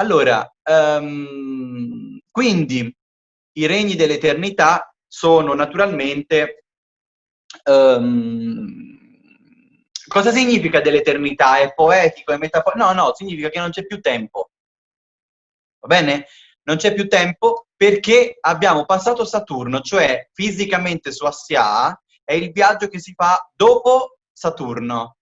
Allora, um, quindi i regni dell'eternità sono naturalmente... Um, cosa significa dell'eternità? È poetico, è metaforico? No, no, significa che non c'è più tempo. Va bene? Non c'è più tempo perché abbiamo passato Saturno, cioè fisicamente su Assia è il viaggio che si fa dopo Saturno.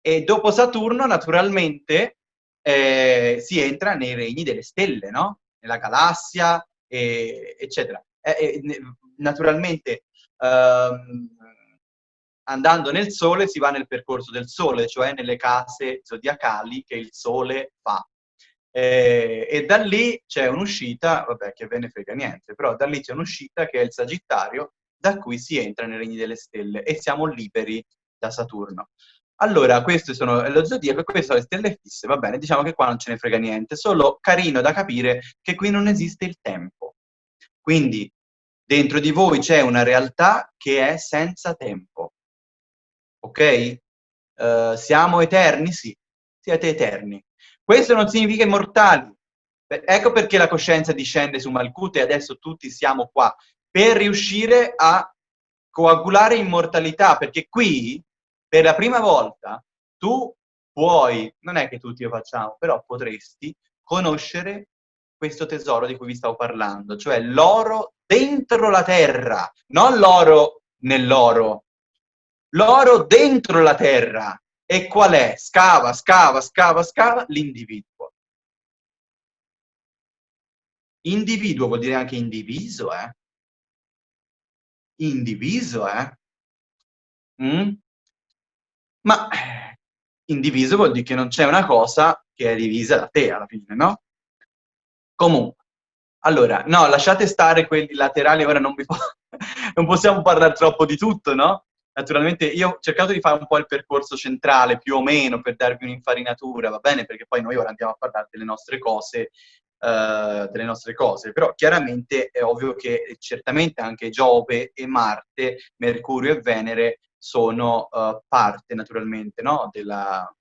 E dopo Saturno, naturalmente, eh, si entra nei regni delle stelle, no? Nella galassia, e, eccetera. Eh, eh, naturalmente, ehm, andando nel Sole si va nel percorso del Sole, cioè nelle case zodiacali che il Sole fa. Eh, e da lì c'è un'uscita, vabbè che ve ne frega niente, però da lì c'è un'uscita che è il Sagittario, da cui si entra nei regni delle stelle e siamo liberi da Saturno. Allora, queste sono lo zodiaco e queste sono le stelle fisse, va bene, diciamo che qua non ce ne frega niente, solo carino da capire che qui non esiste il tempo. Quindi dentro di voi c'è una realtà che è senza tempo. Ok? Uh, siamo eterni? Sì, siete eterni. Questo non significa immortali. Ecco perché la coscienza discende su Malkut e adesso tutti siamo qua, per riuscire a coagulare immortalità, perché qui, per la prima volta, tu puoi, non è che tutti lo facciamo, però potresti conoscere questo tesoro di cui vi stavo parlando, cioè l'oro dentro la terra, non l'oro nell'oro, l'oro dentro la terra, e qual è? Scava, scava, scava, scava, l'individuo. Individuo vuol dire anche indiviso, eh? Indiviso, eh? Mm? Ma indiviso vuol dire che non c'è una cosa che è divisa da te alla fine, no? Comunque, allora, no, lasciate stare quelli laterali, ora non, po non possiamo parlare troppo di tutto, no? Naturalmente io ho cercato di fare un po' il percorso centrale, più o meno, per darvi un'infarinatura, va bene? Perché poi noi ora andiamo a parlare delle nostre cose, uh, delle nostre cose. Però chiaramente è ovvio che certamente anche Giove e Marte, Mercurio e Venere sono uh, parte, naturalmente, no? Della,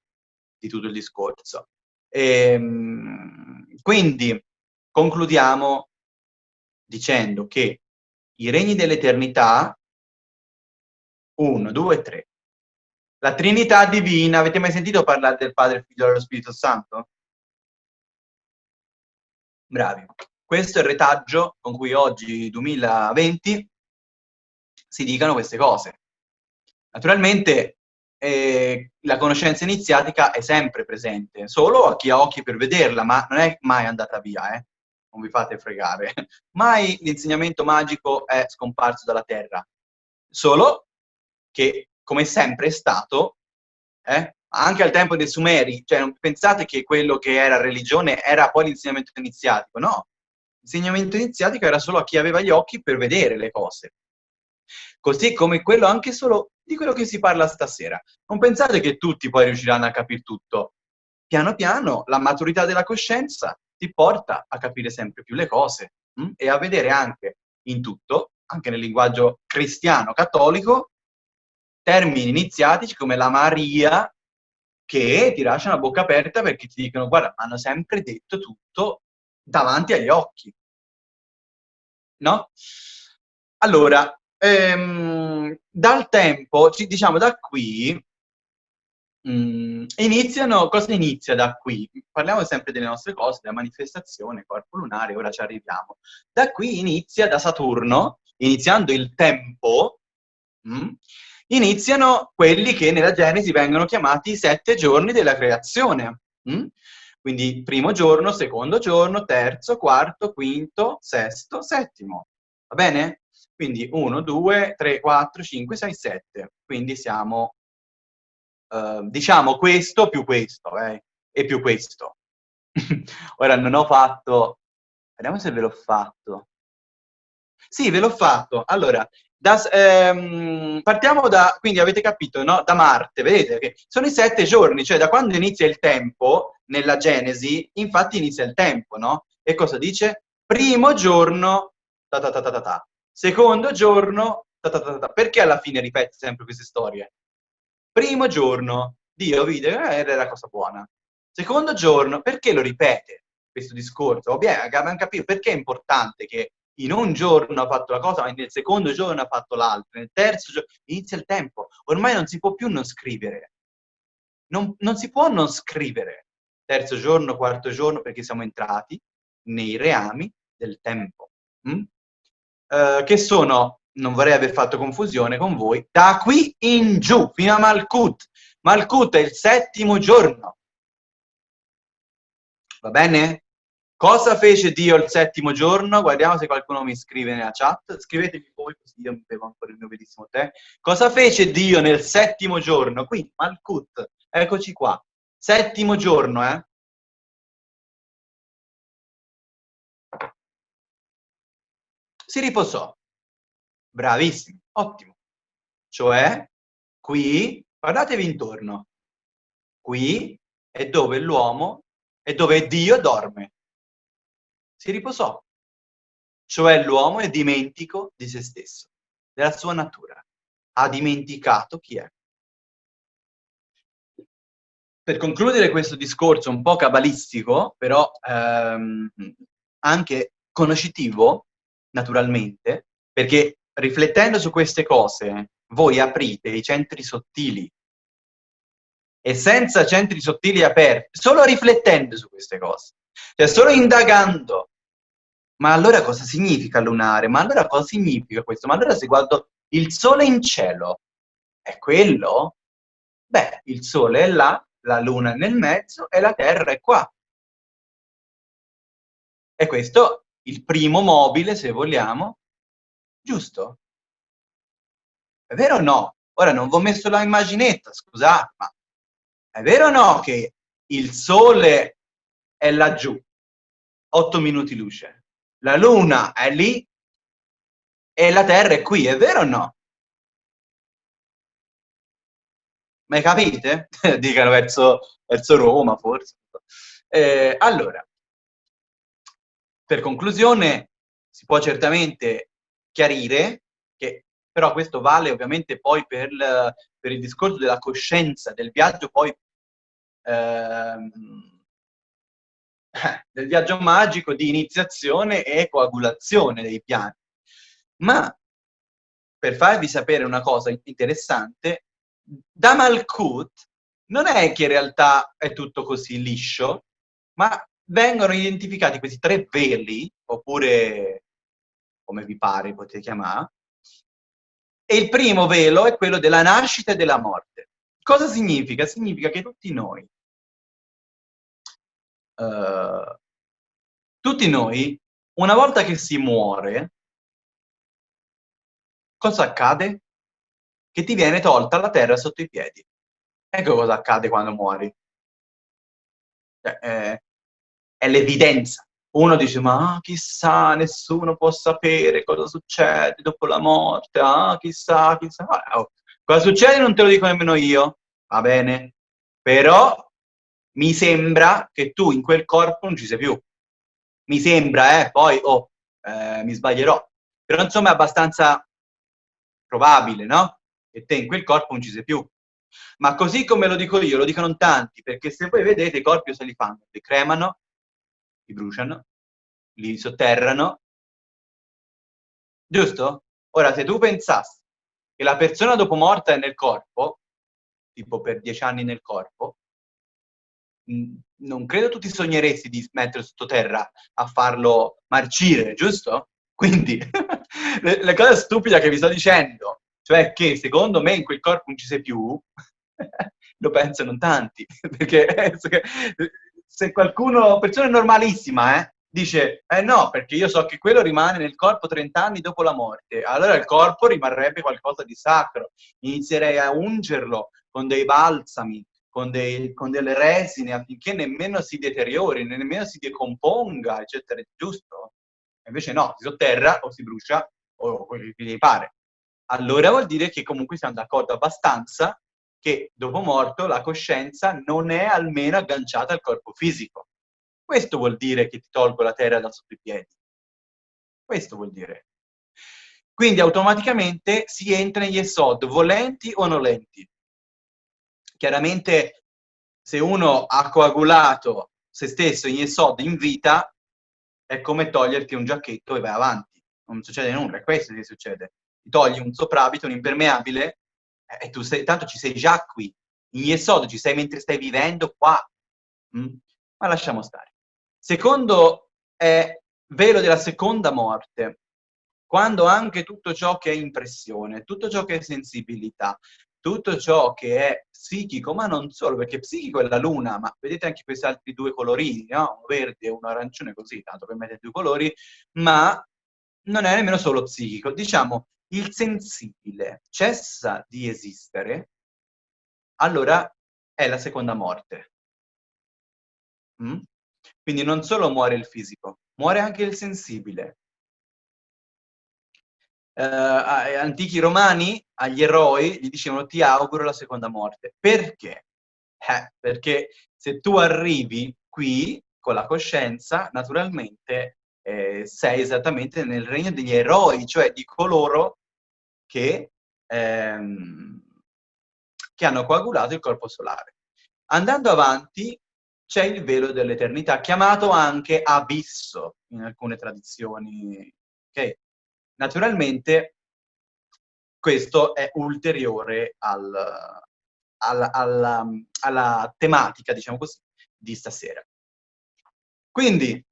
di tutto il discorso. E, ehm, quindi concludiamo dicendo che i regni dell'eternità uno, due, tre. La Trinità Divina, avete mai sentito parlare del Padre, Figlio e dello Spirito Santo? Bravi. Questo è il retaggio con cui oggi, 2020, si dicano queste cose. Naturalmente eh, la conoscenza iniziatica è sempre presente, solo a chi ha occhi per vederla, ma non è mai andata via, eh? non vi fate fregare. Mai l'insegnamento magico è scomparso dalla Terra, solo che come sempre è stato, eh, anche al tempo dei Sumeri, cioè non pensate che quello che era religione era poi l'insegnamento iniziatico, no. L'insegnamento iniziatico era solo a chi aveva gli occhi per vedere le cose. Così come quello anche solo di quello che si parla stasera. Non pensate che tutti poi riusciranno a capire tutto. Piano piano la maturità della coscienza ti porta a capire sempre più le cose hm? e a vedere anche in tutto, anche nel linguaggio cristiano cattolico, termini iniziatici come la Maria che ti lasciano a bocca aperta perché ti dicono guarda, hanno sempre detto tutto davanti agli occhi. No? Allora, ehm, dal tempo, diciamo da qui, mm, iniziano, cosa inizia da qui? Parliamo sempre delle nostre cose, della manifestazione, corpo lunare, ora ci arriviamo. Da qui inizia, da Saturno, iniziando il tempo, mm, iniziano quelli che nella Genesi vengono chiamati i sette giorni della creazione. Mm? Quindi primo giorno, secondo giorno, terzo, quarto, quinto, sesto, settimo. Va bene? Quindi 1, 2, 3, 4, 5, 6, 7. Quindi siamo, eh, diciamo, questo più questo, eh? e più questo. Ora non ho fatto... Vediamo se ve l'ho fatto. Sì, ve l'ho fatto. Allora, da, ehm, partiamo da, quindi avete capito, no? da Marte, vedete che sono i sette giorni, cioè da quando inizia il tempo, nella Genesi, infatti inizia il tempo, no? E cosa dice? Primo giorno, ta ta ta ta ta, ta. Secondo giorno, ta ta ta perché alla fine ripete sempre queste storie? Primo giorno, Dio vide, eh, era cosa buona. Secondo giorno, perché lo ripete questo discorso? Ovviamente abbiamo capito perché è importante che in un giorno ha fatto la cosa, ma nel secondo giorno ha fatto l'altra, nel terzo giorno inizia il tempo. Ormai non si può più non scrivere. Non, non si può non scrivere. Terzo giorno, quarto giorno, perché siamo entrati nei reami del tempo. Mm? Uh, che sono, non vorrei aver fatto confusione con voi, da qui in giù, fino a Malkut. Malkut è il settimo giorno. Va bene? Cosa fece Dio il settimo giorno? Guardiamo se qualcuno mi scrive nella chat. Scrivetemi voi così io mi bevo ancora il mio bellissimo tè. Cosa fece Dio nel settimo giorno? Qui, Malkut. Eccoci qua. Settimo giorno, eh? Si riposò. Bravissimo, ottimo. Cioè, qui, guardatevi intorno. Qui è dove l'uomo, è dove Dio dorme si riposò. Cioè l'uomo è dimentico di se stesso, della sua natura. Ha dimenticato chi è. Per concludere questo discorso un po' cabalistico, però ehm, anche conoscitivo, naturalmente, perché riflettendo su queste cose, voi aprite i centri sottili e senza centri sottili aperti, solo riflettendo su queste cose, cioè solo indagando ma allora cosa significa lunare? Ma allora cosa significa questo? Ma allora se guardo il sole in cielo, è quello? Beh, il sole è là, la luna è nel mezzo e la terra è qua. E questo il primo mobile, se vogliamo, giusto? È vero o no? Ora non vi ho messo la immaginetta, scusate, ma è vero o no che il sole è laggiù, 8 minuti luce? la Luna è lì e la Terra è qui, è vero o no? Ma capite? Dicano verso, verso Roma, forse. Eh, allora, per conclusione, si può certamente chiarire che però questo vale ovviamente poi per, per il discorso della coscienza, del viaggio poi ehm, del viaggio magico di iniziazione e coagulazione dei piani. Ma per farvi sapere una cosa interessante, da Malkut non è che in realtà è tutto così liscio, ma vengono identificati questi tre veli, oppure come vi pare potete chiamare, e il primo velo è quello della nascita e della morte. Cosa significa? Significa che tutti noi uh, tutti noi, una volta che si muore, cosa accade? Che ti viene tolta la terra sotto i piedi. Ecco cosa accade quando muori. Cioè, è, è l'evidenza. Uno dice, ma ah, chissà, nessuno può sapere cosa succede dopo la morte, ah, chissà, chissà. Oh, cosa succede non te lo dico nemmeno io, va bene? Però mi sembra che tu in quel corpo non ci sei più. Mi sembra, eh, poi oh, eh, mi sbaglierò. Però insomma è abbastanza probabile, no? Che te in quel corpo non ci sei più. Ma così come lo dico io, lo dicono tanti, perché se voi vedete i corpi se li fanno? Li cremano, li bruciano, li sotterrano. Giusto? Ora, se tu pensassi che la persona dopo morta è nel corpo, tipo per dieci anni nel corpo, non credo tu ti sogneresti di mettere sottoterra a farlo marcire, giusto? Quindi, la cosa stupida che vi sto dicendo, cioè che secondo me in quel corpo non ci sei più, lo pensano tanti, perché se qualcuno, persona normalissima, eh, dice, eh no, perché io so che quello rimane nel corpo 30 anni dopo la morte, allora il corpo rimarrebbe qualcosa di sacro, inizierei a ungerlo con dei balsami, con, dei, con delle resine affinché nemmeno si deteriori, nemmeno si decomponga, eccetera, giusto? Invece no, si sotterra o si brucia o quello che gli pare. Allora vuol dire che comunque siamo d'accordo abbastanza che dopo morto la coscienza non è almeno agganciata al corpo fisico. Questo vuol dire che ti tolgo la terra da sotto i piedi. Questo vuol dire. Quindi automaticamente si entra negli esod, volenti o nolenti chiaramente se uno ha coagulato se stesso in Yesod in vita, è come toglierti un giacchetto e vai avanti. Non succede nulla, è questo che succede. Ti togli un soprabito, un impermeabile, e tu sei, tanto ci sei già qui. In Yesod ci sei mentre stai vivendo qua. Mm? Ma lasciamo stare. Secondo è velo della seconda morte, quando anche tutto ciò che è impressione, tutto ciò che è sensibilità, tutto ciò che è psichico, ma non solo, perché psichico è la luna, ma vedete anche questi altri due colorini, no? un verde e un arancione così, tanto per mettere due colori, ma non è nemmeno solo psichico. Diciamo, il sensibile cessa di esistere, allora è la seconda morte. Mm? Quindi non solo muore il fisico, muore anche il sensibile eh, antichi romani, agli eroi, gli dicevano ti auguro la seconda morte. Perché? Eh, perché se tu arrivi qui con la coscienza, naturalmente eh, sei esattamente nel regno degli eroi, cioè di coloro che, ehm, che hanno coagulato il corpo solare. Andando avanti c'è il velo dell'eternità, chiamato anche abisso in alcune tradizioni. Okay? Naturalmente questo è ulteriore al, al, alla, alla tematica, diciamo così, di stasera. Quindi,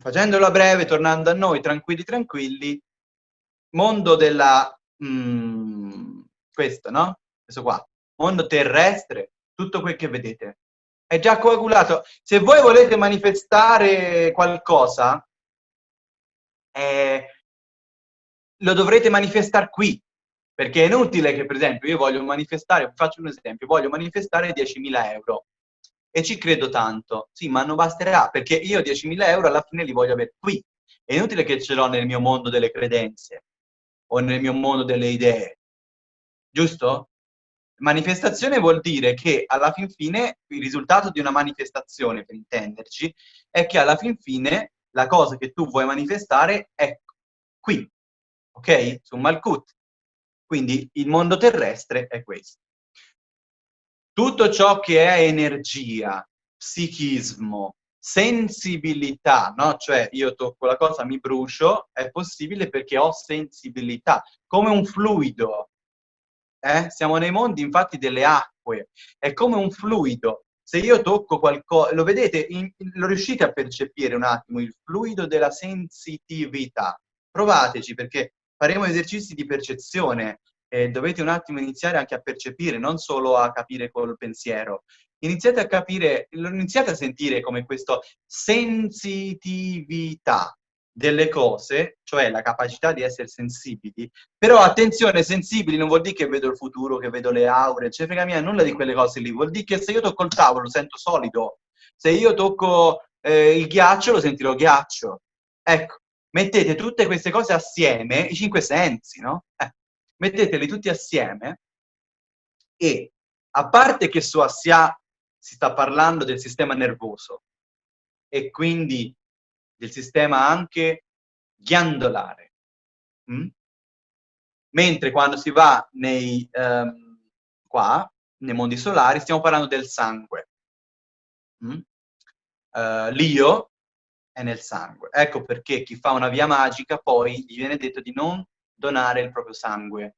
facendolo a breve, tornando a noi, tranquilli tranquilli, mondo della... Mm, questo, no? Questo qua. Mondo terrestre, tutto quel che vedete. È già coagulato. Se voi volete manifestare qualcosa, eh, lo dovrete manifestare qui, perché è inutile che, per esempio, io voglio manifestare, faccio un esempio, voglio manifestare 10.000 euro e ci credo tanto. Sì, ma non basterà, perché io 10.000 euro alla fine li voglio avere qui. È inutile che ce l'ho nel mio mondo delle credenze o nel mio mondo delle idee. Giusto? Manifestazione vuol dire che alla fin fine il risultato di una manifestazione, per intenderci, è che alla fin fine la cosa che tu vuoi manifestare è qui, ok? Su Malkut. Quindi il mondo terrestre è questo. Tutto ciò che è energia, psichismo, sensibilità, no? Cioè io tocco la cosa, mi brucio, è possibile perché ho sensibilità, come un fluido. Eh? Siamo nei mondi infatti delle acque, è come un fluido. Se io tocco qualcosa, lo vedete, in, lo riuscite a percepire un attimo, il fluido della sensitività. Provateci perché faremo esercizi di percezione e dovete un attimo iniziare anche a percepire, non solo a capire col pensiero. Iniziate a capire, iniziate a sentire come questa sensitività delle cose, cioè la capacità di essere sensibili, però attenzione, sensibili non vuol dire che vedo il futuro, che vedo le aure, ce frega mia, nulla di quelle cose lì, vuol dire che se io tocco il tavolo lo sento solido, se io tocco eh, il ghiaccio lo sentirò ghiaccio. Ecco, mettete tutte queste cose assieme, i cinque sensi, no? Eh, metteteli tutti assieme e, a parte che su Assia si sta parlando del sistema nervoso e quindi del sistema anche ghiandolare, mm? mentre quando si va nei, um, qua, nei mondi solari, stiamo parlando del sangue. Mm? Uh, L'io è nel sangue. Ecco perché chi fa una via magica poi gli viene detto di non donare il proprio sangue,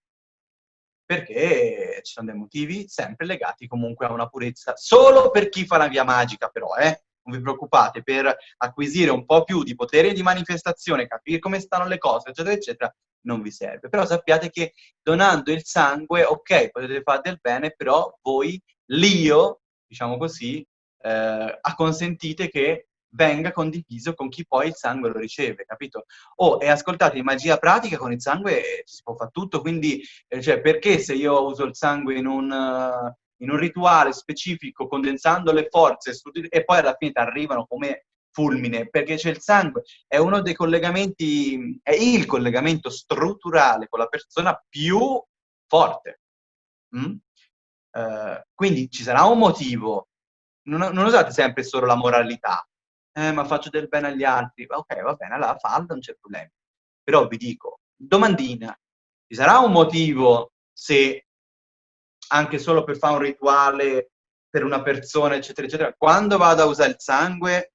perché ci sono dei motivi sempre legati comunque a una purezza, solo per chi fa la via magica però, eh? non vi preoccupate, per acquisire un po' più di potere di manifestazione, capire come stanno le cose, eccetera, eccetera, non vi serve. Però sappiate che donando il sangue, ok, potete fare del bene, però voi, l'io, diciamo così, eh, acconsentite che venga condiviso con chi poi il sangue lo riceve, capito? Oh, e ascoltate, in magia pratica con il sangue si può fare tutto, quindi, eh, cioè, perché se io uso il sangue in un, uh, in un rituale specifico, condensando le forze, e poi alla fine ti arrivano come fulmine, perché c'è il sangue, è uno dei collegamenti, è il collegamento strutturale con la persona più forte. Mm? Uh, quindi ci sarà un motivo, non, non usate sempre solo la moralità, eh, ma faccio del bene agli altri, ok, va bene, allora fallo, non c'è problema. Però vi dico, domandina, ci sarà un motivo se anche solo per fare un rituale per una persona, eccetera, eccetera. Quando vado a usare il sangue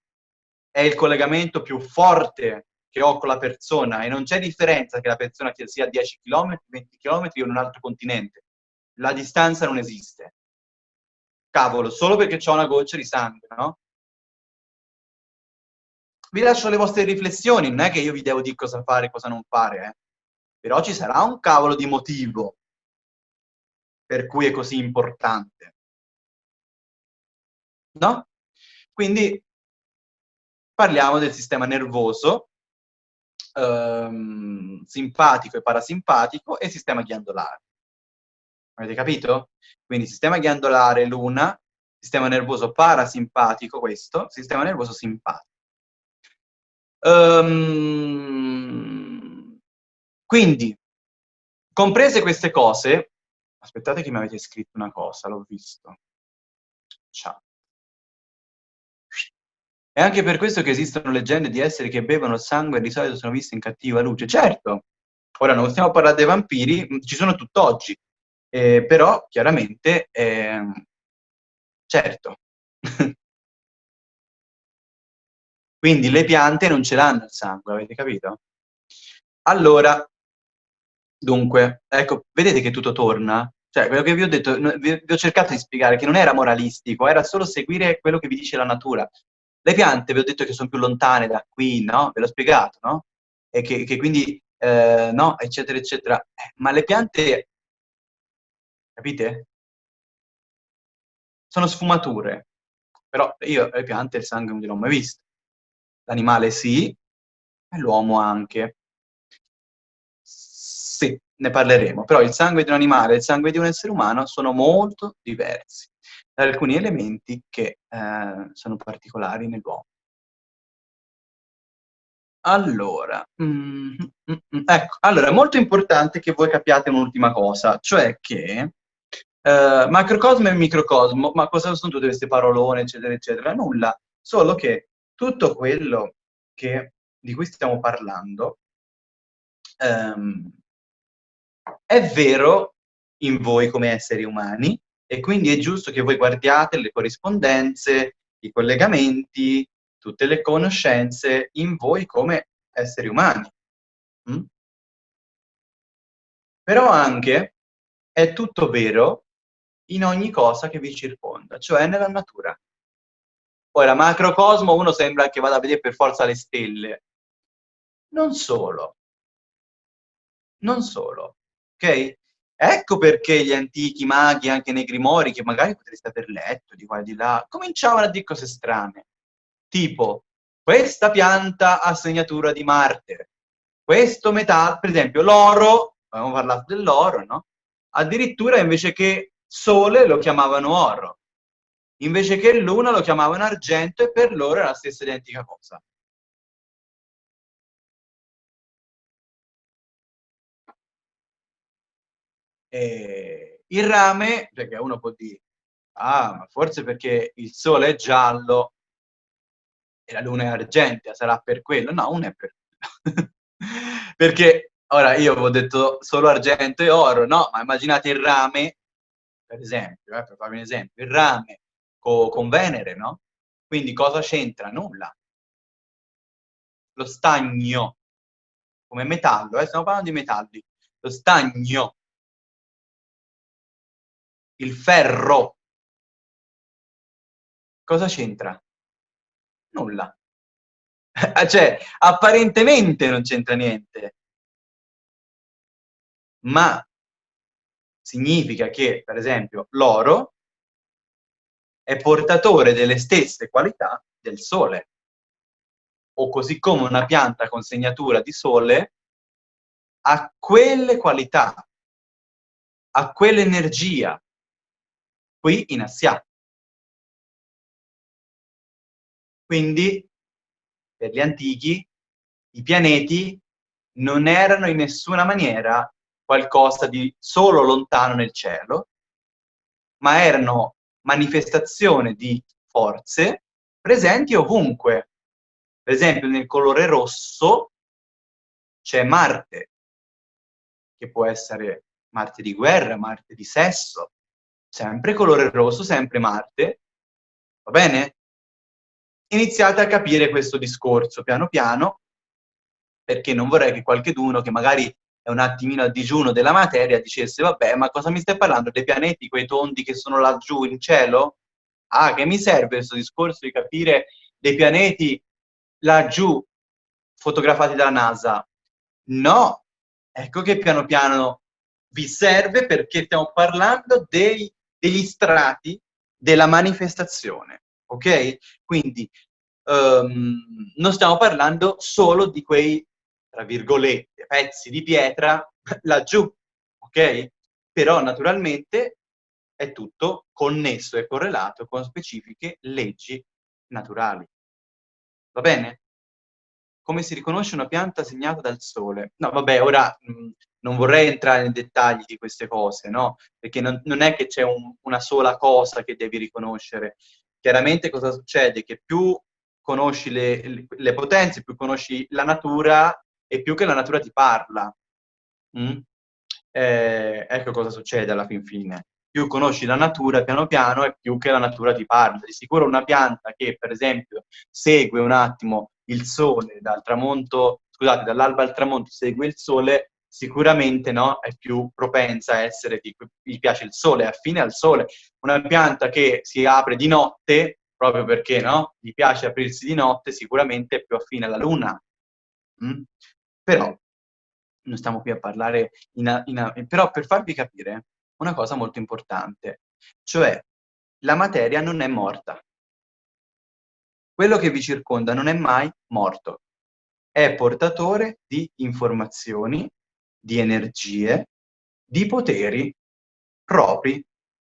è il collegamento più forte che ho con la persona e non c'è differenza che la persona sia a 10 km, 20 km o in un altro continente. La distanza non esiste. Cavolo, solo perché ho una goccia di sangue, no? Vi lascio le vostre riflessioni, non è che io vi devo dire cosa fare e cosa non fare, eh? però ci sarà un cavolo di motivo per cui è così importante. No? Quindi parliamo del sistema nervoso, ehm, simpatico e parasimpatico, e sistema ghiandolare. Avete capito? Quindi sistema ghiandolare l'una, sistema nervoso parasimpatico questo, sistema nervoso simpatico. Um, quindi, comprese queste cose, aspettate che mi avete scritto una cosa, l'ho visto. Ciao. È anche per questo che esistono leggende di esseri che bevono sangue e di solito sono viste in cattiva luce. Certo, ora non stiamo a parlare dei vampiri, ci sono tutt'oggi, eh, però chiaramente, eh, certo. Quindi le piante non ce l'hanno il sangue, avete capito? Allora, dunque, ecco, vedete che tutto torna? Cioè, quello che vi ho detto, vi, ho cercato di spiegare che non era moralistico, era solo seguire quello che vi dice la natura. Le piante, vi ho detto che sono più lontane da qui, no? Ve l'ho spiegato, no? E che, che quindi, eh, no, eccetera, eccetera. Eh, ma le piante, capite? Sono sfumature. Però io le piante il sangue non gliel'ho mai visto. L'animale sì, e l'uomo anche. Sì, ne parleremo. Però il sangue di un animale e il sangue di un essere umano sono molto diversi da alcuni elementi che eh, sono particolari nell'uomo. Allora, mm, mm, mm, ecco, allora, è molto importante che voi capiate un'ultima cosa, cioè che eh, macrocosmo e microcosmo, ma cosa sono tutte queste parolone, eccetera, eccetera? Nulla, solo che tutto quello che, di cui stiamo parlando ehm, è vero in voi come esseri umani e quindi è giusto che voi guardiate le corrispondenze, i collegamenti, tutte le conoscenze in voi come esseri umani. Mm? Però anche è tutto vero in ogni cosa che vi circonda, cioè nella natura. Ora, macrocosmo uno sembra che vada a vedere per forza le stelle. Non solo. Non solo. Ok? Ecco perché gli antichi maghi, anche nei grimori, che magari potreste aver letto di qua e di là, cominciavano a dire cose strane. Tipo, questa pianta ha segnatura di Marte. Questo metallo, per esempio, l'oro, abbiamo parlato dell'oro, no? Addirittura invece che sole lo chiamavano oro invece che luna lo chiamavano argento e per loro è la stessa identica cosa. E il rame, perché uno può dire, ah, ma forse perché il sole è giallo e la luna è argentea, sarà per quello? No, non è per quello. perché, ora, io avevo detto solo argento e oro, no, ma immaginate il rame, per esempio, eh, per farvi un esempio, il rame co con Venere, no? Quindi cosa c'entra? Nulla. Lo stagno, come metallo, eh? stiamo parlando di metalli. Lo stagno, il ferro, cosa c'entra? Nulla. cioè, apparentemente non c'entra niente. Ma significa che, per esempio, l'oro è portatore delle stesse qualità del sole. O così come una pianta con segnatura di sole ha quelle qualità, ha quell'energia qui in Assia. Quindi, per gli antichi, i pianeti non erano in nessuna maniera qualcosa di solo lontano nel cielo, ma erano manifestazione di forze presenti ovunque. Per esempio nel colore rosso c'è Marte, che può essere Marte di guerra, Marte di sesso, sempre colore rosso, sempre Marte, va bene? Iniziate a capire questo discorso piano piano, perché non vorrei che qualcheduno che magari è un attimino a digiuno della materia dicesse, vabbè, ma cosa mi stai parlando? Dei pianeti, quei tondi che sono laggiù in cielo? Ah, che mi serve questo discorso di capire dei pianeti laggiù fotografati dalla NASA? No, ecco che piano piano vi serve perché stiamo parlando dei, degli strati della manifestazione, ok? Quindi um, non stiamo parlando solo di quei, tra virgolette, pezzi di pietra laggiù, ok? Però naturalmente è tutto connesso e correlato con specifiche leggi naturali. Va bene? Come si riconosce una pianta segnata dal sole? No, vabbè, ora mh, non vorrei entrare nei dettagli di queste cose, no? Perché non, non è che c'è un, una sola cosa che devi riconoscere. Chiaramente cosa succede? Che più conosci le, le potenze, più conosci la natura e più che la natura ti parla. Mm? Eh, ecco cosa succede alla fin fine più conosci la natura piano piano e più che la natura ti parla. Di sicuro una pianta che, per esempio, segue un attimo il sole dal tramonto, scusate, dall'alba al tramonto segue il sole, sicuramente no, è più propensa a essere, di, gli piace il sole, è affine al sole. Una pianta che si apre di notte, proprio perché no, gli piace aprirsi di notte, sicuramente è più affine alla luna. Mm? Però, non stiamo qui a parlare, in, in, però per farvi capire, una cosa molto importante, cioè la materia non è morta. Quello che vi circonda non è mai morto. È portatore di informazioni, di energie, di poteri propri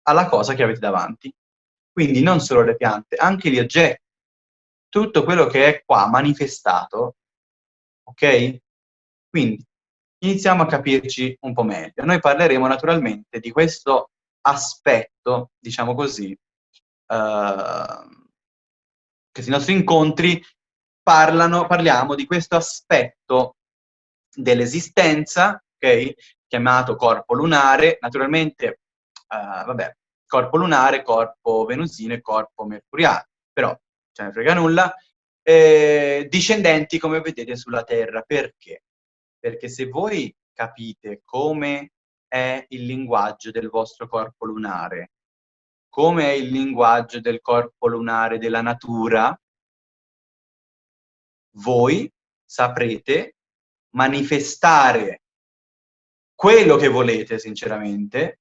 alla cosa che avete davanti. Quindi non solo le piante, anche gli oggetti. Tutto quello che è qua manifestato, ok? Quindi iniziamo a capirci un po' meglio. Noi parleremo naturalmente di questo aspetto, diciamo così, eh, che i nostri incontri parlano, parliamo di questo aspetto dell'esistenza, ok? Chiamato corpo lunare, naturalmente, eh, vabbè, corpo lunare, corpo venusino e corpo mercuriale, però ce ne frega nulla, eh, discendenti come vedete sulla Terra, perché? Perché se voi capite come è il linguaggio del vostro corpo lunare, come è il linguaggio del corpo lunare della natura, voi saprete manifestare quello che volete, sinceramente,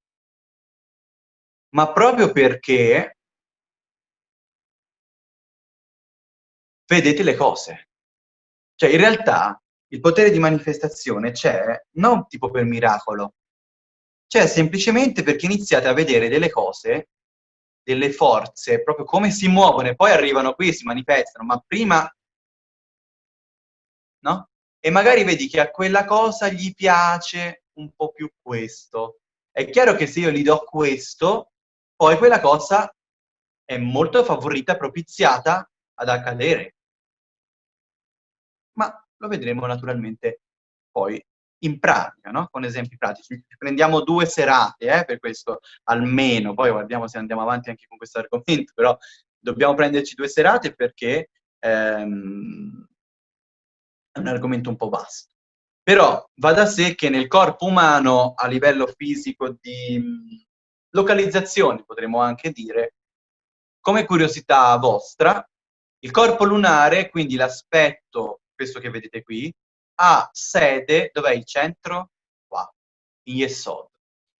ma proprio perché vedete le cose. Cioè, in realtà, il potere di manifestazione c'è non tipo per miracolo, c'è semplicemente perché iniziate a vedere delle cose, delle forze, proprio come si muovono e poi arrivano qui e si manifestano, ma prima... No? E magari vedi che a quella cosa gli piace un po' più questo. È chiaro che se io gli do questo, poi quella cosa è molto favorita, propiziata ad accadere. Lo vedremo naturalmente poi in pratica, no? con esempi pratici. Prendiamo due serate eh, per questo, almeno, poi guardiamo se andiamo avanti anche con questo argomento, però dobbiamo prenderci due serate perché ehm, è un argomento un po' vasto. Però va da sé che nel corpo umano, a livello fisico di localizzazione, potremmo anche dire, come curiosità vostra, il corpo lunare, quindi l'aspetto questo che vedete qui, ha sede, dov'è il centro? Qua, in Yesod.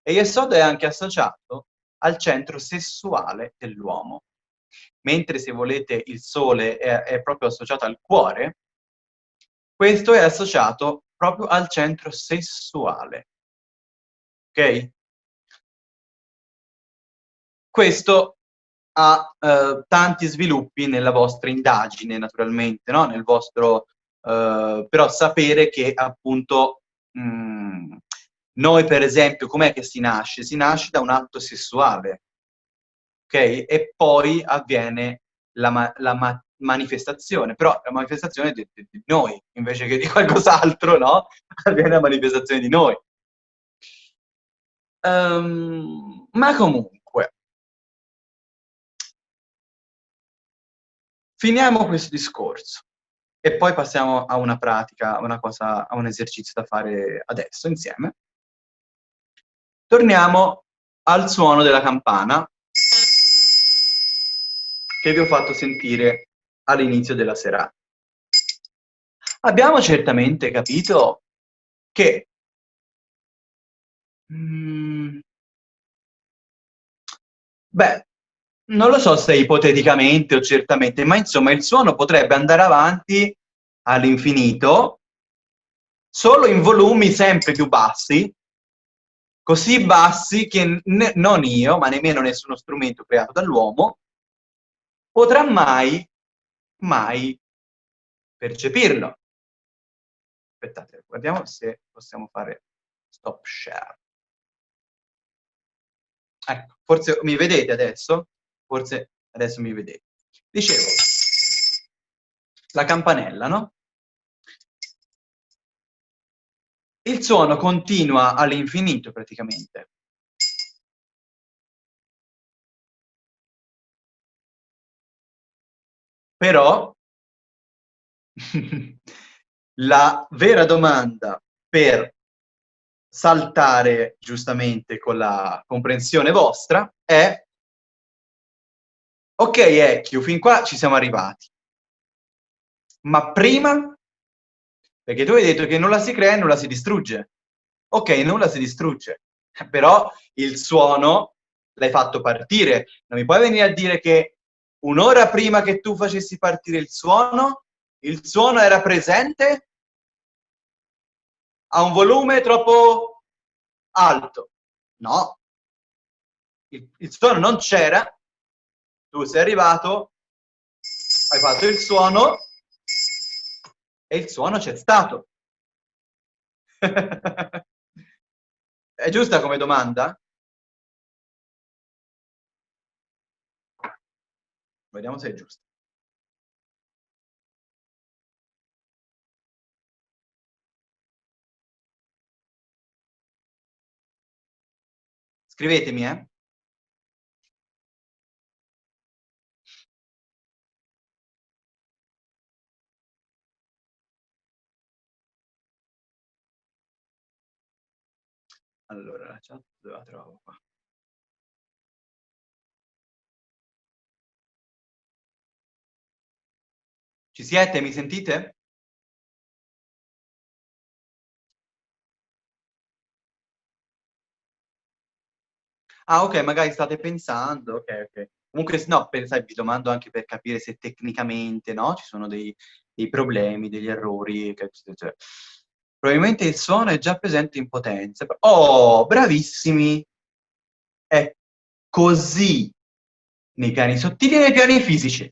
E Yesod è anche associato al centro sessuale dell'uomo. Mentre se volete il sole è, è proprio associato al cuore, questo è associato proprio al centro sessuale. Ok? Questo ha eh, tanti sviluppi nella vostra indagine, naturalmente, no? nel vostro eh, però sapere che appunto mh, noi per esempio com'è che si nasce? Si nasce da un atto sessuale, ok? E poi avviene la, ma la ma manifestazione, però la manifestazione di, di, di noi, invece che di qualcos'altro, no? Avviene la manifestazione di noi. Um, ma comunque, finiamo questo discorso e poi passiamo a una pratica, a una cosa, a un esercizio da fare adesso insieme. Torniamo al suono della campana che vi ho fatto sentire all'inizio della serata. Abbiamo certamente capito che mm, beh, non lo so se ipoteticamente o certamente, ma insomma il suono potrebbe andare avanti all'infinito solo in volumi sempre più bassi, così bassi che non io, ma nemmeno nessuno strumento creato dall'uomo, potrà mai, mai percepirlo. Aspettate, guardiamo se possiamo fare stop share. Ecco, forse mi vedete adesso? Forse adesso mi vedete. Dicevo, la campanella, no? Il suono continua all'infinito praticamente. Però la vera domanda per saltare giustamente con la comprensione vostra è ok Ecchio, fin qua ci siamo arrivati ma prima perché tu hai detto che nulla si crea e nulla si distrugge ok, nulla si distrugge però il suono l'hai fatto partire non mi puoi venire a dire che un'ora prima che tu facessi partire il suono, il suono era presente a un volume troppo alto. No. Il, il suono non c'era, tu sei arrivato, hai fatto il suono e il suono c'è stato. È giusta come domanda? Vediamo se è giusto. Scrivetemi, eh? Allora, la chat dove la trovo qua? Ci siete? Mi sentite? Ah, ok, magari state pensando, ok, ok. Comunque, no, pensai, vi domando anche per capire se tecnicamente, no, ci sono dei, dei problemi, degli errori, cioè, probabilmente il suono è già presente in potenza. Oh, bravissimi! È così nei piani sottili e nei piani fisici.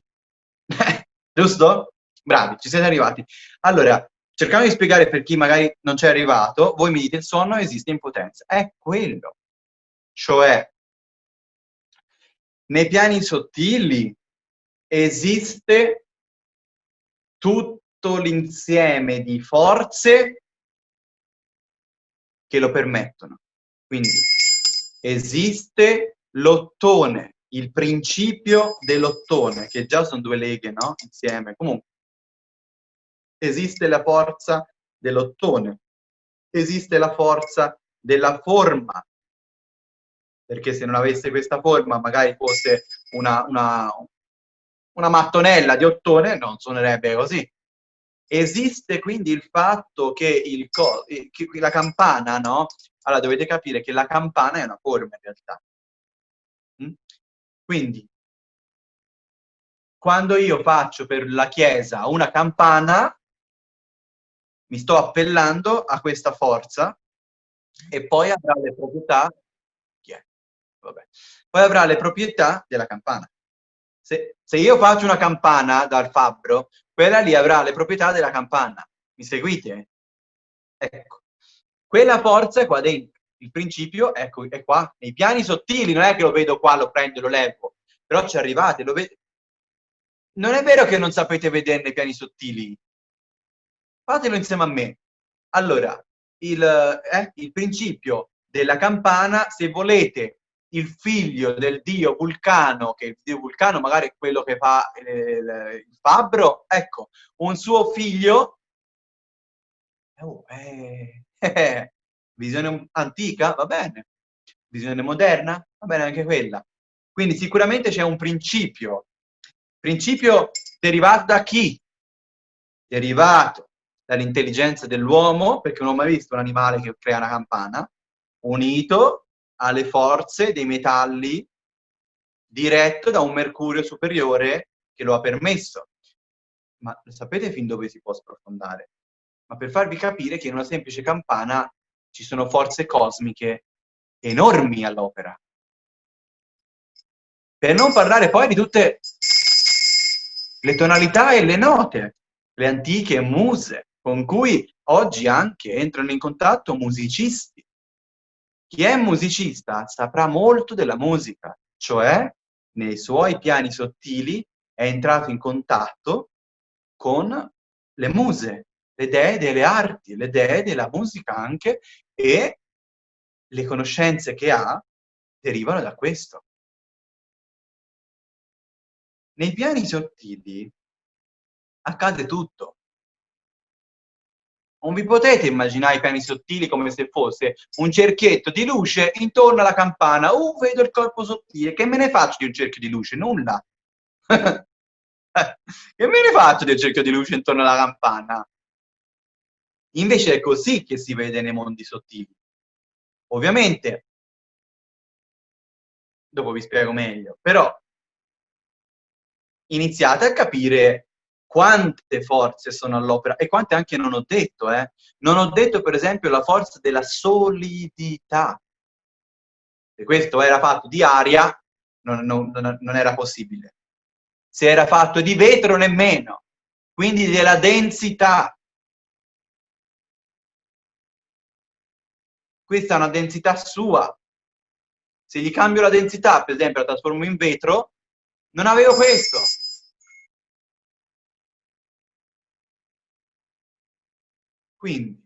Giusto? Bravi, ci siete arrivati. Allora, cercando di spiegare per chi magari non c'è arrivato, voi mi dite il sonno esiste in potenza. È quello. Cioè, nei piani sottili esiste tutto l'insieme di forze che lo permettono. Quindi esiste l'ottone, il principio dell'ottone, che già sono due leghe, no? Insieme. Comunque, esiste la forza dell'ottone, esiste la forza della forma, perché se non avesse questa forma magari fosse una, una, una mattonella di ottone, non suonerebbe così. Esiste quindi il fatto che, il che la campana, no? Allora dovete capire che la campana è una forma in realtà. Mm? Quindi, quando io faccio per la chiesa una campana, mi sto appellando a questa forza e poi avrà le proprietà, poi avrà le proprietà della campana. Se, se, io faccio una campana dal fabbro, quella lì avrà le proprietà della campana. Mi seguite? Ecco. Quella forza qua dentro. Il principio ecco, è qua, nei piani sottili, non è che lo vedo qua, lo prendo lo levo. Però ci arrivate. Non è vero che non sapete vedere nei piani sottili. Fatelo insieme a me. Allora, il, eh, il principio della campana, se volete il figlio del dio Vulcano, che il dio Vulcano magari è quello che fa il, il fabbro, ecco, un suo figlio, oh, eh, eh, visione antica, va bene, visione moderna, va bene anche quella. Quindi sicuramente c'è un principio, principio derivato da chi? Derivato dall'intelligenza dell'uomo, perché non ho mai visto un animale che crea una campana, unito alle forze dei metalli diretto da un mercurio superiore che lo ha permesso. Ma sapete fin dove si può sprofondare? Ma per farvi capire che in una semplice campana ci sono forze cosmiche enormi all'opera. Per non parlare poi di tutte le tonalità e le note, le antiche muse, con cui oggi anche entrano in contatto musicisti. Chi è musicista saprà molto della musica, cioè nei suoi piani sottili è entrato in contatto con le muse, le dee delle arti, le dee della musica anche, e le conoscenze che ha derivano da questo. Nei piani sottili accade tutto. Non vi potete immaginare i piani sottili come se fosse un cerchietto di luce intorno alla campana. Uh, vedo il corpo sottile. Che me ne faccio di un cerchio di luce? Nulla. che me ne faccio del cerchio di luce intorno alla campana? Invece è così che si vede nei mondi sottili. Ovviamente, dopo vi spiego meglio, però iniziate a capire quante forze sono all'opera e quante anche non ho detto. Eh. Non ho detto, per esempio, la forza della solidità. Se questo era fatto di aria, non, non, non era possibile. Se era fatto di vetro, nemmeno. Quindi della densità. questa è una densità sua. Se gli cambio la densità, per esempio, la trasformo in vetro, non avevo questo. Quindi,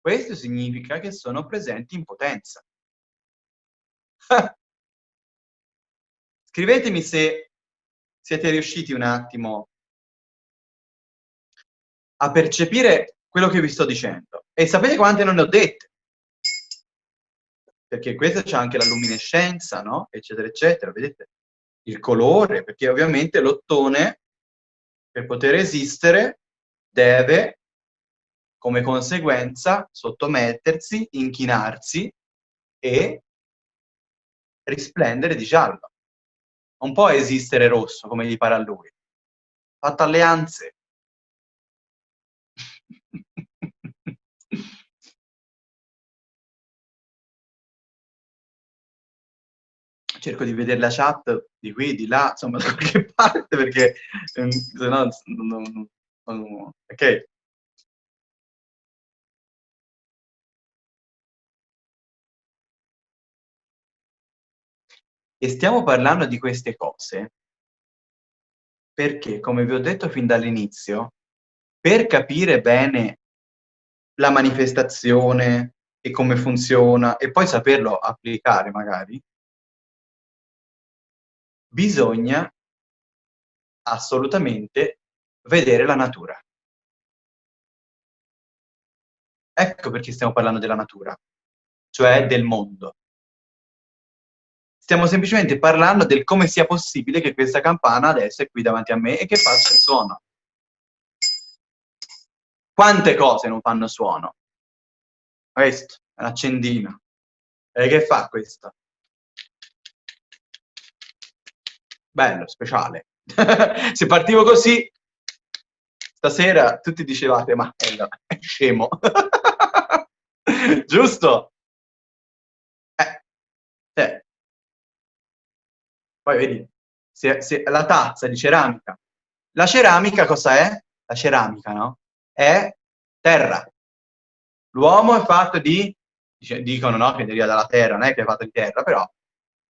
questo significa che sono presenti in potenza. Scrivetemi se siete riusciti un attimo a percepire quello che vi sto dicendo. E sapete quante non ne ho dette? perché questa c'è anche la luminescenza, no? Eccetera, eccetera, vedete? Il colore, perché ovviamente l'ottone, per poter esistere, deve, come conseguenza, sottomettersi, inchinarsi e risplendere di giallo. Non può esistere rosso, come gli pare a lui. Fatto alleanze. cerco di vedere la chat di qui, di là, insomma, da qualche parte, perché ehm, se no... Non, non, ok? E stiamo parlando di queste cose perché, come vi ho detto fin dall'inizio, per capire bene la manifestazione e come funziona, e poi saperlo applicare magari, bisogna assolutamente vedere la natura. Ecco perché stiamo parlando della natura, cioè del mondo. Stiamo semplicemente parlando del come sia possibile che questa campana adesso è qui davanti a me e che faccia il suono. Quante cose non fanno suono? Questo, è un accendino. E che fa questo? bello, speciale. Se partivo così, stasera tutti dicevate, ma è scemo. Giusto? Eh, eh. Poi vedi, se, se la tazza di ceramica. La ceramica cosa è? La ceramica, no? È terra. L'uomo è fatto di, dicono no, che deriva dalla terra, non è che è fatto di terra, però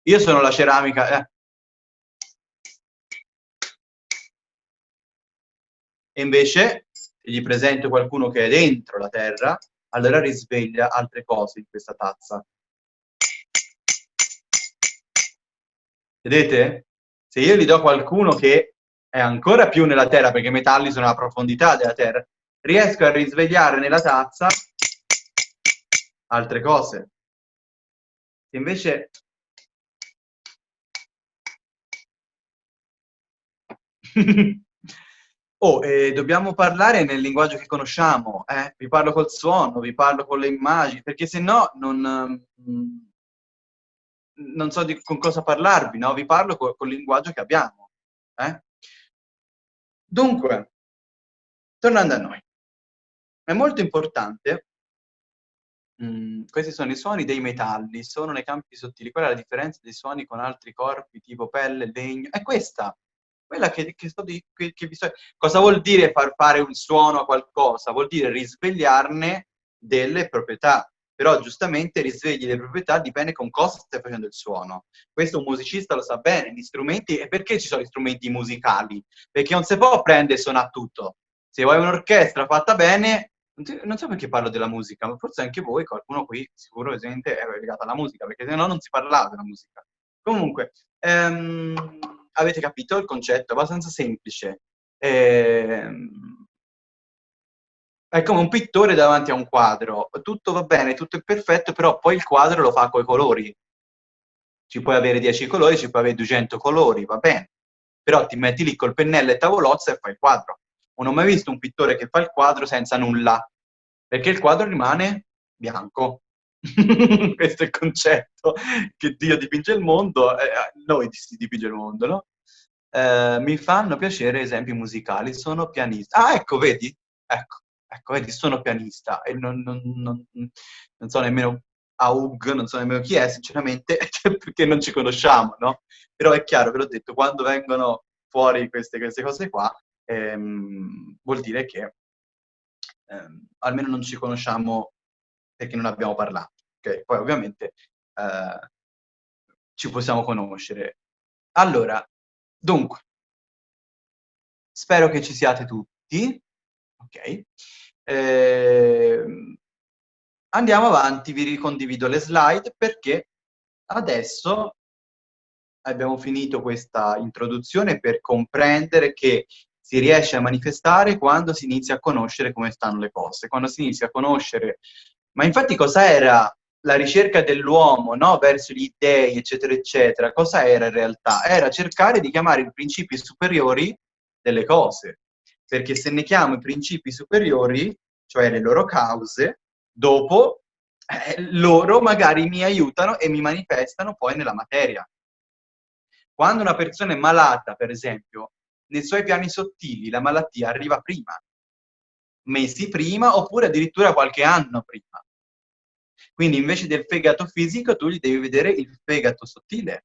io sono la ceramica, eh, E invece, se gli presento qualcuno che è dentro la terra, allora risveglia altre cose in questa tazza. Vedete? Se io gli do qualcuno che è ancora più nella terra, perché i metalli sono alla profondità della terra, riesco a risvegliare nella tazza altre cose. Invece oh, eh, dobbiamo parlare nel linguaggio che conosciamo, eh? vi parlo col suono, vi parlo con le immagini, perché se no non, mm, non so di, con cosa parlarvi, no? vi parlo col, col linguaggio che abbiamo. Eh? Dunque, tornando a noi, è molto importante Mhmm, questi sono i suoni dei metalli, sono nei campi sottili. Qual è la differenza dei suoni con altri corpi tipo pelle, legno? È questa, quella che, che sto di, che, che sto... Cosa vuol dire far fare un suono a qualcosa? Vuol dire risvegliarne delle proprietà. Però giustamente risvegli le proprietà dipende con cosa stai facendo il suono. Questo un musicista lo sa bene, gli strumenti... E perché ci sono gli strumenti musicali? Perché non si può prendere e suonare tutto. Se vuoi un'orchestra fatta bene, non so perché parlo della musica, ma forse anche voi, qualcuno qui sicuro esente è legato alla musica, perché se no non si parlava della musica. Comunque, ehm, avete capito il concetto? Abbastanza semplice. Ehm, è come un pittore davanti a un quadro. Tutto va bene, tutto è perfetto, però poi il quadro lo fa coi colori. Ci puoi avere 10 colori, ci puoi avere 200 colori, va bene. Però ti metti lì col pennello e tavolozza e fai il quadro. Non ho mai visto un pittore che fa il quadro senza nulla, perché il quadro rimane bianco. Questo è il concetto, che Dio dipinge il mondo, eh, noi si dipinge il mondo, no? Eh, mi fanno piacere esempi musicali, sono pianista. Ah, ecco, vedi? Ecco, ecco vedi, sono pianista e non, non, non, non so nemmeno Aug, non so nemmeno chi è, sinceramente, perché non ci conosciamo, no? Però è chiaro, ve l'ho detto, quando vengono fuori queste, queste cose qua, ehm, vuol dire che ehm, almeno non ci conosciamo perché non abbiamo parlato. Okay? Poi ovviamente eh, ci possiamo conoscere. Allora, dunque, spero che ci siate tutti. Ok. Eh, andiamo avanti, vi ricondivido le slide perché adesso abbiamo finito questa introduzione per comprendere che si riesce a manifestare quando si inizia a conoscere come stanno le cose, quando si inizia a conoscere... Ma infatti cosa era la ricerca dell'uomo no? verso gli dei, eccetera, eccetera? Cosa era in realtà? Era cercare di chiamare i principi superiori delle cose. Perché se ne chiamo i principi superiori, cioè le loro cause, dopo eh, loro magari mi aiutano e mi manifestano poi nella materia. Quando una persona è malata, per esempio, nei suoi piani sottili la malattia arriva prima, mesi prima oppure addirittura qualche anno prima. Quindi invece del fegato fisico tu gli devi vedere il fegato sottile.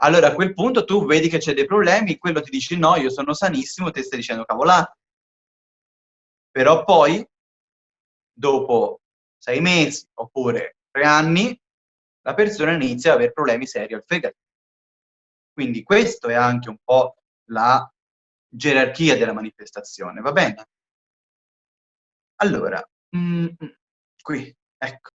Allora a quel punto tu vedi che c'è dei problemi, quello ti dice no, io sono sanissimo, te stai dicendo cavolate. Però poi, dopo sei mesi oppure tre anni, la persona inizia ad avere problemi seri al fegato. Quindi questo è anche un po' la gerarchia della manifestazione, va bene? Allora, mm, mm qui, ecco.